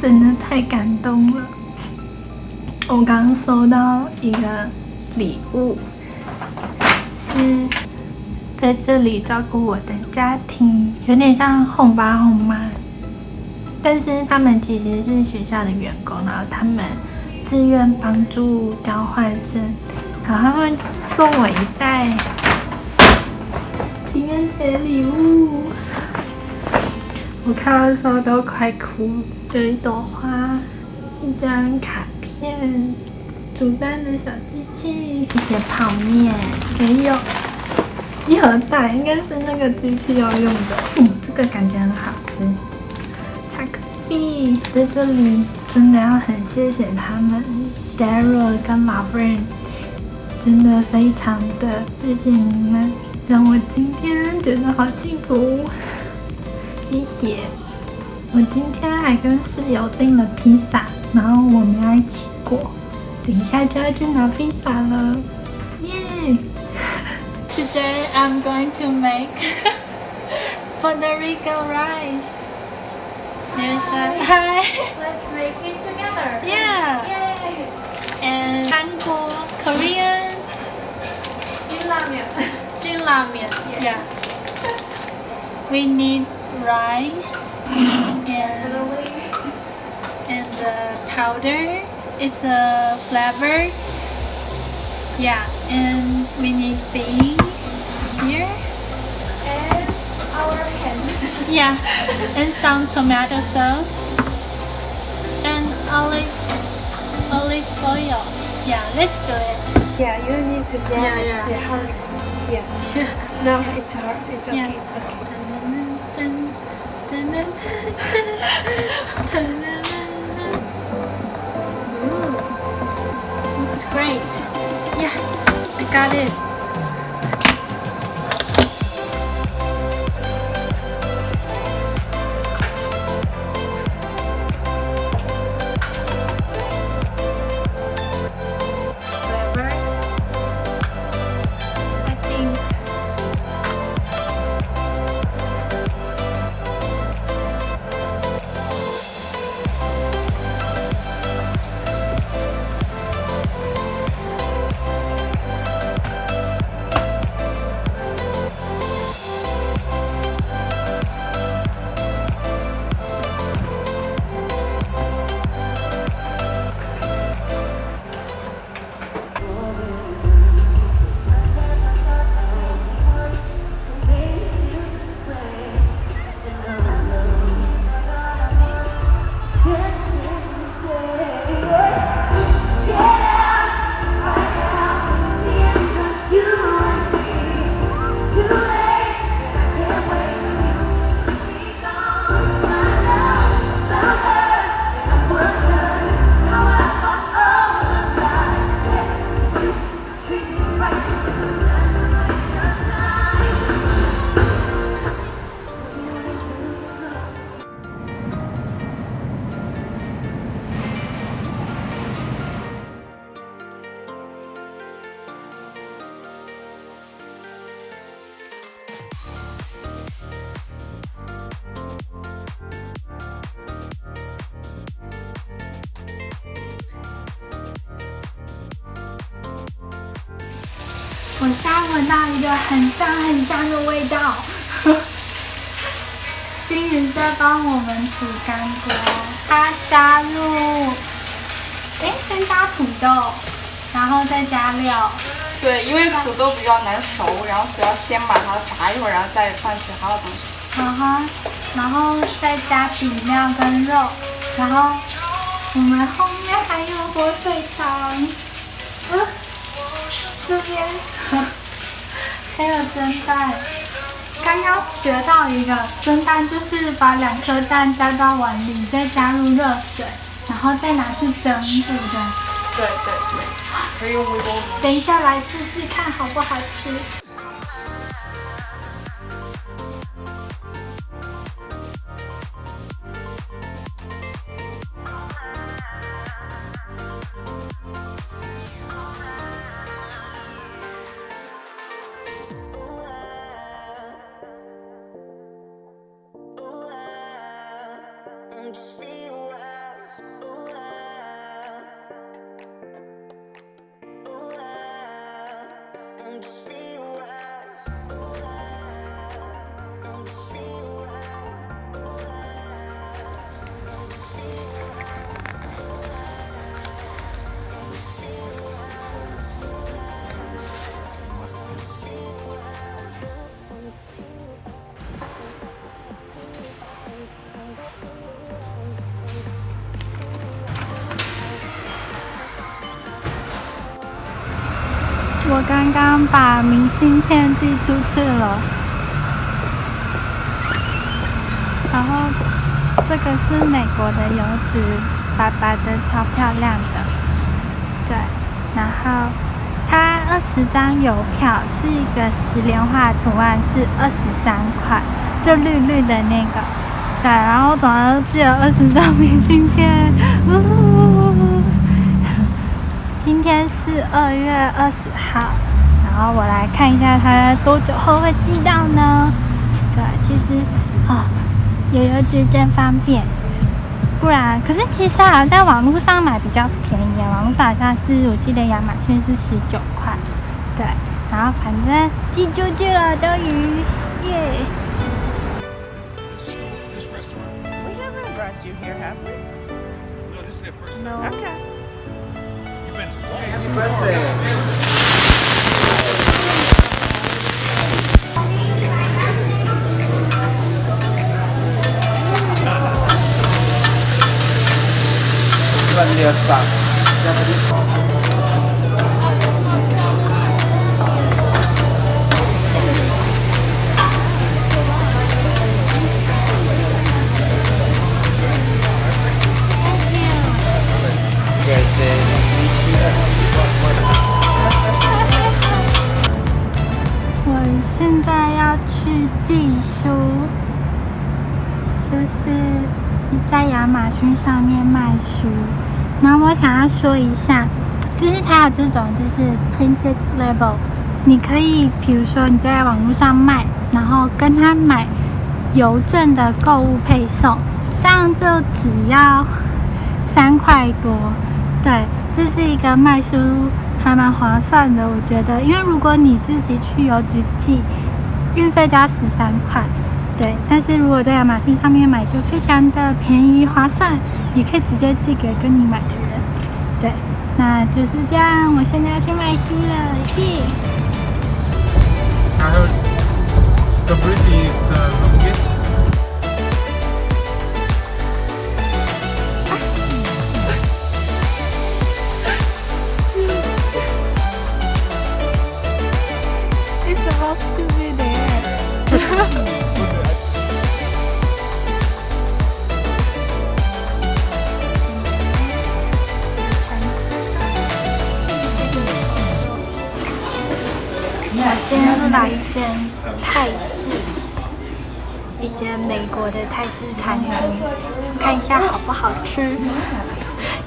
真的太感动了。我刚收到一个礼物，是在这里照顾我的家庭，有点像红爸红妈，但是他们其实是学校的员工，然后他们自愿帮助交换生，然后他们送我一袋情人节礼物，我看到的时候都快哭，有一朵花，一张卡。片煮蛋的小机器，一些泡面，还有一盒蛋，应该是那个机器要用的。嗯，这个感觉很好吃。巧克力在这里，真的要很谢谢他们，Daryl 跟老 Brain，真的非常的谢谢你们，让我今天觉得好幸福。谢谢。我今天还跟室友订了披萨，然后我们要一起。果，等一下就要去拿披萨了，耶！Today I'm going to make Puerto Rico rice. There's a hi. Let's make it together. Yeah. Yay. And 韩国 Korean 金拉面。金拉面 Yeah. We need rice and and the powder. It's a flavor. Yeah, and we need these here. And our hands. yeah, and some tomato sauce. And olive, olive oil. Yeah, let's do it. Yeah, you need to grab Yeah, yeah. Yeah, hurry. Yeah. no, it's hard. It's okay. Yeah. Okay. Mm-hmm. Great. Yeah, I got it. 我现在闻到一个很香很香的味道，星宇在帮我们煮干锅，他加入，哎，先加土豆，然后再加料。对，因为土豆比较难熟，然后所以要先把它炸一会儿，然后再放其他的东西。然后，然后再加底料跟肉，然后我们后面还有火腿肠。这边还有蒸蛋，刚刚学到一个蒸蛋，就是把两颗蛋加到碗里，再加入热水，然后再拿去蒸，对不对？对对对，可以用微波炉。等一下来试试看好不好吃。我刚刚把明信片寄出去了，然后这个是美国的邮局，白白的，超漂亮的。对，然后它二十张邮票是一个十连画图案，是二十三块，就绿绿的那个。对，然后总共寄了二十张明信片。今天是是二月二十号，然后我来看一下它多久后会寄到呢？对，其实啊，有邮局真方便，不然可是其实好像在网络上买比较便宜啊，网络上好像是我记得亚马逊是十九块，对，然后反正寄出去了，终于耶！This restaurant. Happy birthday. Dia start. Thursday. 现在要去寄书，就是在亚马逊上面卖书。然后我想要说一下，就是它有这种就是 printed label，你可以比如说你在网络上卖，然后跟他买邮政的购物配送，这样就只要三块多。对，这是一个卖书还蛮划算的，我觉得，因为如果你自己去邮局寄，运费加十三块，对。但是如果在亚马逊上面买，就非常的便宜划算，也可以直接寄给跟你买的人，对。那就是这样，我现在要去卖书了，耶！I heard the bridge is the longest. 我 今天是来一间泰式，一间美国的泰式餐厅，看一下好不好吃，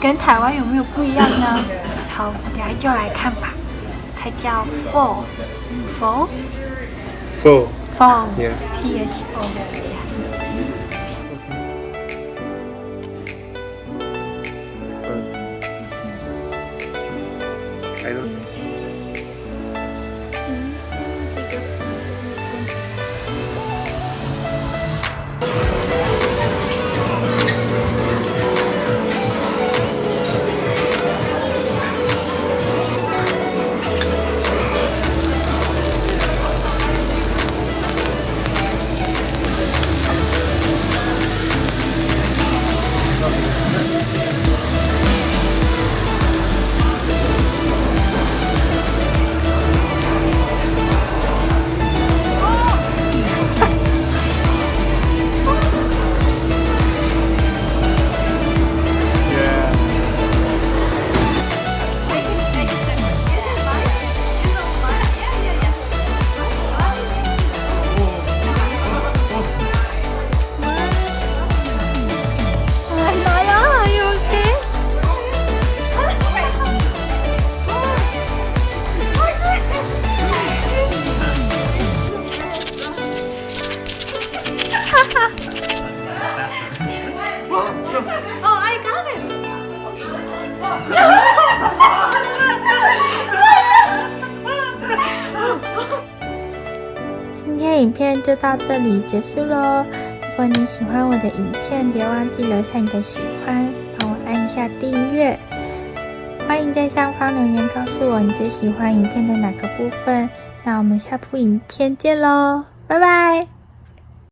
跟台湾有没有不一样呢？好，我等下就来看吧。它叫 Four Four Four. Four Yeah. P H O。I don't. 影片就到这里结束喽。如果你喜欢我的影片，别忘记留下你的喜欢，帮我按一下订阅。欢迎在下方留言告诉我你最喜欢影片的哪个部分。那我们下部影片见喽，拜拜。